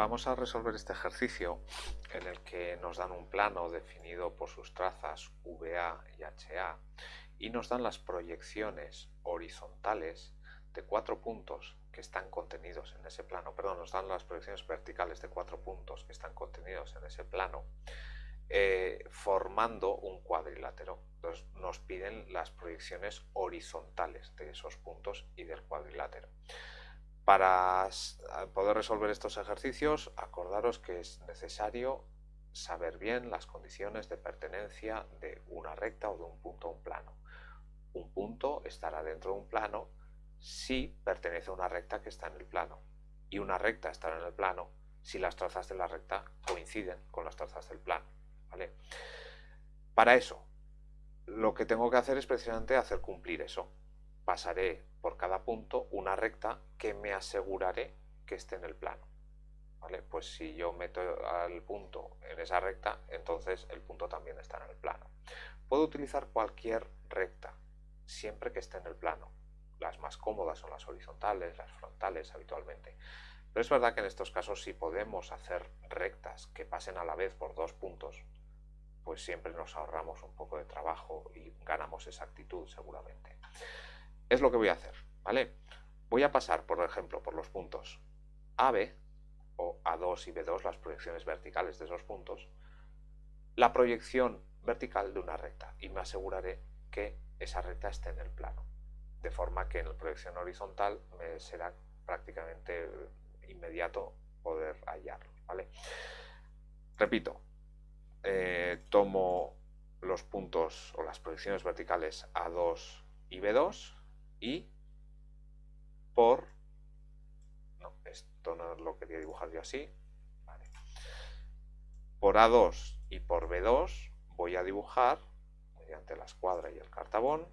Vamos a resolver este ejercicio en el que nos dan un plano definido por sus trazas VA y HA y nos dan las proyecciones horizontales de cuatro puntos que están contenidos en ese plano, perdón, nos dan las proyecciones verticales de cuatro puntos que están contenidos en ese plano, eh, formando un cuadrilátero. Entonces nos piden las proyecciones horizontales de esos puntos y del cuadrilátero. Para poder resolver estos ejercicios, acordaros que es necesario saber bien las condiciones de pertenencia de una recta o de un punto a un plano. Un punto estará dentro de un plano si pertenece a una recta que está en el plano y una recta estará en el plano si las trazas de la recta coinciden con las trazas del plano. ¿vale? Para eso, lo que tengo que hacer es precisamente hacer cumplir eso pasaré por cada punto una recta que me aseguraré que esté en el plano. ¿Vale? Pues si yo meto al punto en esa recta, entonces el punto también está en el plano. Puedo utilizar cualquier recta, siempre que esté en el plano. Las más cómodas son las horizontales, las frontales habitualmente. Pero es verdad que en estos casos si podemos hacer rectas que pasen a la vez por dos puntos, pues siempre nos ahorramos un poco de trabajo y ganamos exactitud seguramente es lo que voy a hacer, ¿vale? Voy a pasar, por ejemplo, por los puntos AB o A2 y B2, las proyecciones verticales de esos puntos, la proyección vertical de una recta y me aseguraré que esa recta esté en el plano, de forma que en la proyección horizontal me será prácticamente inmediato poder hallarlo, ¿vale? Repito, eh, tomo los puntos o las proyecciones verticales A2 y B2 y por... No, esto no lo quería dibujar yo así. Por A2 y por B2 voy a dibujar, mediante la escuadra y el cartabón,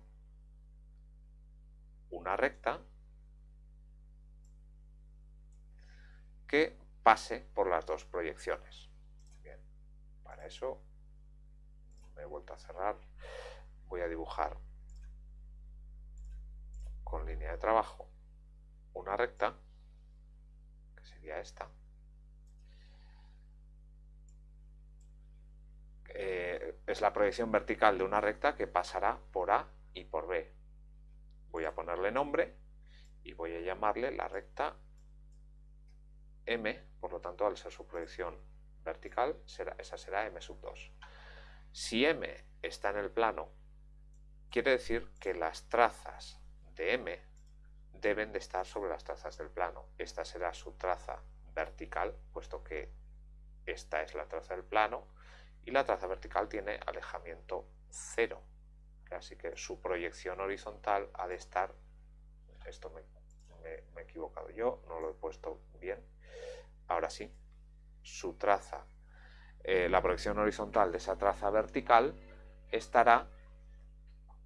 una recta que pase por las dos proyecciones. Bien, para eso me he vuelto a cerrar. Voy a dibujar con línea de trabajo una recta, que sería esta, eh, es la proyección vertical de una recta que pasará por A y por B. Voy a ponerle nombre y voy a llamarle la recta M, por lo tanto al ser su proyección vertical, será, esa será M sub 2. Si M está en el plano, quiere decir que las trazas de M deben de estar sobre las trazas del plano. Esta será su traza vertical, puesto que esta es la traza del plano, y la traza vertical tiene alejamiento cero. Así que su proyección horizontal ha de estar, esto me, he equivocado yo, no lo he puesto bien, ahora sí, su traza, eh, la proyección horizontal de esa traza vertical estará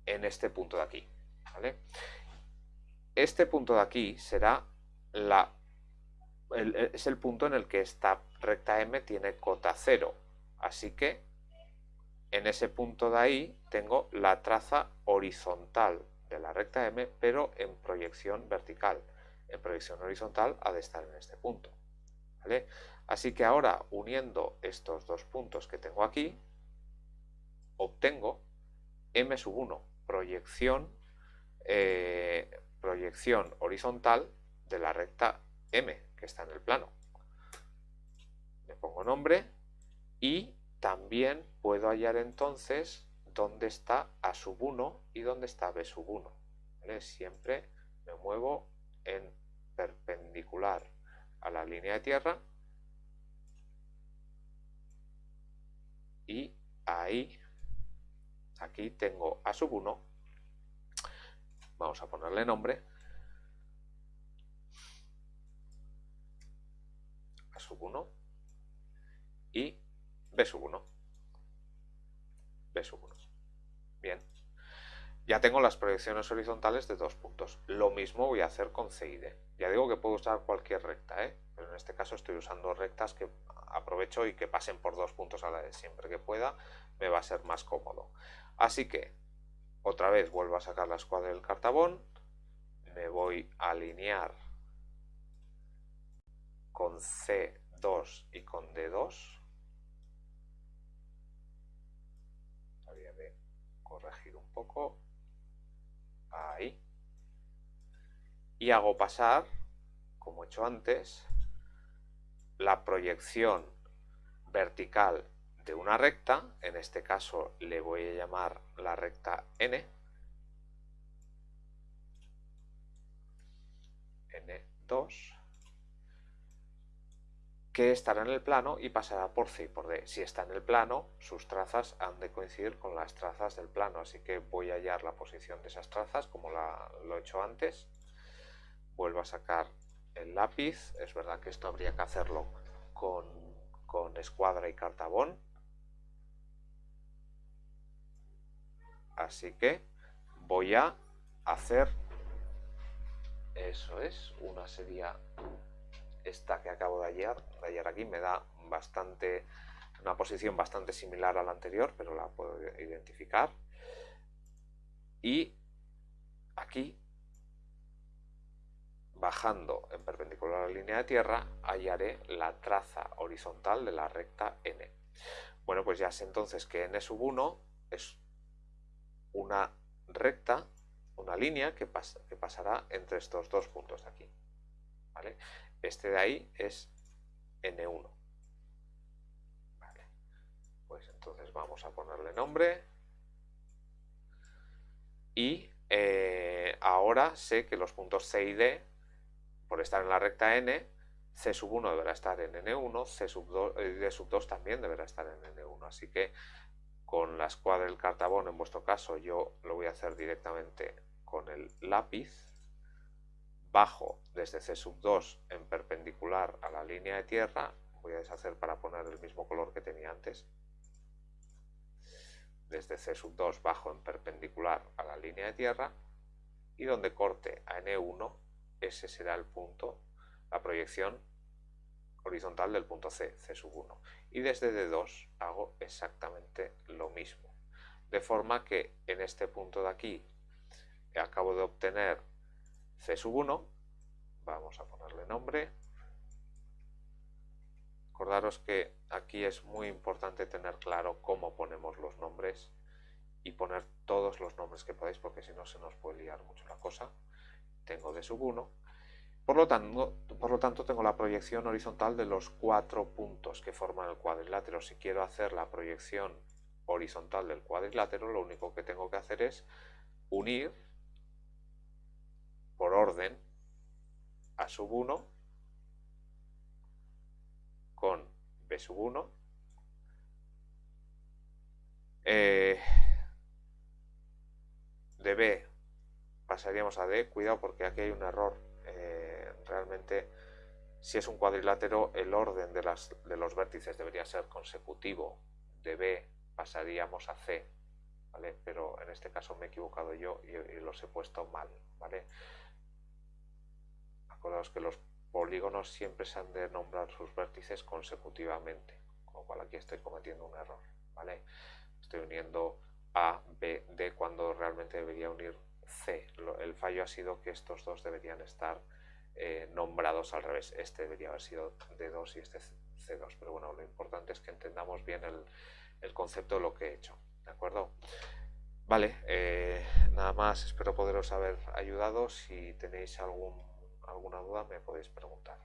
en este punto de aquí. ¿vale? Este punto de aquí será la, es el punto en el que esta recta M tiene cota 0. Así que en ese punto de ahí tengo la traza horizontal de la recta M, pero en proyección vertical. En proyección horizontal ha de estar en este punto. Así que ahora, uniendo estos dos puntos que tengo aquí, obtengo M sub 1, proyección eh, proyección horizontal de la recta M que está en el plano. Le pongo nombre y también puedo hallar entonces dónde está A sub 1 y dónde está B sub 1. Siempre me muevo en perpendicular a la línea de tierra y ahí, aquí tengo A sub 1 Vamos a ponerle nombre. A sub 1 y B sub 1. B sub 1. Bien. Ya tengo las proyecciones horizontales de dos puntos. Lo mismo voy a hacer con C y D. Ya digo que puedo usar cualquier recta, ¿eh? pero en este caso estoy usando rectas que aprovecho y que pasen por dos puntos a la vez. Siempre que pueda me va a ser más cómodo. Así que otra vez vuelvo a sacar la escuadra del cartabón, me voy a alinear con C 2 y con D2. Habría de corregir un poco. Ahí. Y hago pasar, como he hecho antes, la proyección vertical de una recta, en este caso le voy a llamar la recta n, n2, que estará en el plano y pasará por C y por D. Si está en el plano, sus trazas han de coincidir con las trazas del plano, así que voy a hallar la posición de esas trazas como lo he hecho antes. Vuelvo a sacar el lápiz, es verdad que esto habría que hacerlo con, con escuadra y cartabón. Así que voy a hacer, eso es, una sería esta que acabo de hallar, de hallar aquí, me da bastante, una posición bastante similar a la anterior, pero la puedo identificar. Y aquí, bajando en perpendicular a la línea de tierra, hallaré la traza horizontal de la recta n. Bueno, pues ya sé entonces que n sub 1 es una recta, una línea que, que pasará entre estos dos puntos de aquí. ¿vale? Este de ahí es N1. Vale. Pues entonces vamos a ponerle nombre. Y eh, ahora sé que los puntos C y D, por estar en la recta N, C sub 1 deberá estar en N1, C sub 2, eh, D sub 2 también deberá estar en N1. Así que con la escuadra del cartabón, en vuestro caso, yo lo voy a hacer directamente con el lápiz. Bajo desde C sub 2 en perpendicular a la línea de tierra, voy a deshacer para poner el mismo color que tenía antes, desde C sub 2 bajo en perpendicular a la línea de tierra. Y donde corte a N1, ese será el punto, la proyección horizontal del punto C, C sub 1. Y desde D2 hago exactamente lo mismo. De forma que en este punto de aquí acabo de obtener C sub 1, vamos a ponerle nombre. Acordaros que aquí es muy importante tener claro cómo ponemos los nombres y poner todos los nombres que podáis porque si no se nos puede liar mucho la cosa. Tengo D sub 1. Por lo, tanto, tengo la proyección horizontal de los cuatro puntos que forman el cuadrilátero. Si quiero hacer la proyección horizontal del cuadrilátero, lo único que tengo que hacer es unir por orden A sub 1 con B sub 1 eh, de B pasaríamos a D, cuidado porque aquí hay un error realmente si es un cuadrilátero el orden de, los vértices debería ser consecutivo de B pasaríamos a C ¿vale? pero en este caso me he equivocado yo y, y los he puesto mal ¿vale? Acordaos que los polígonos siempre se han de nombrar sus vértices consecutivamente, con lo cual aquí estoy cometiendo un error, ¿vale? Estoy uniendo A, B, D cuando realmente debería unir C. El fallo ha sido que estos dos deberían estar eh, nombrados al revés. Este debería haber sido D2 y este C2, pero bueno, lo importante es que entendamos bien el, concepto de lo que he hecho, ¿de acuerdo? Vale, eh, nada más, espero poderos haber ayudado. Si tenéis algún alguna duda me podéis preguntar.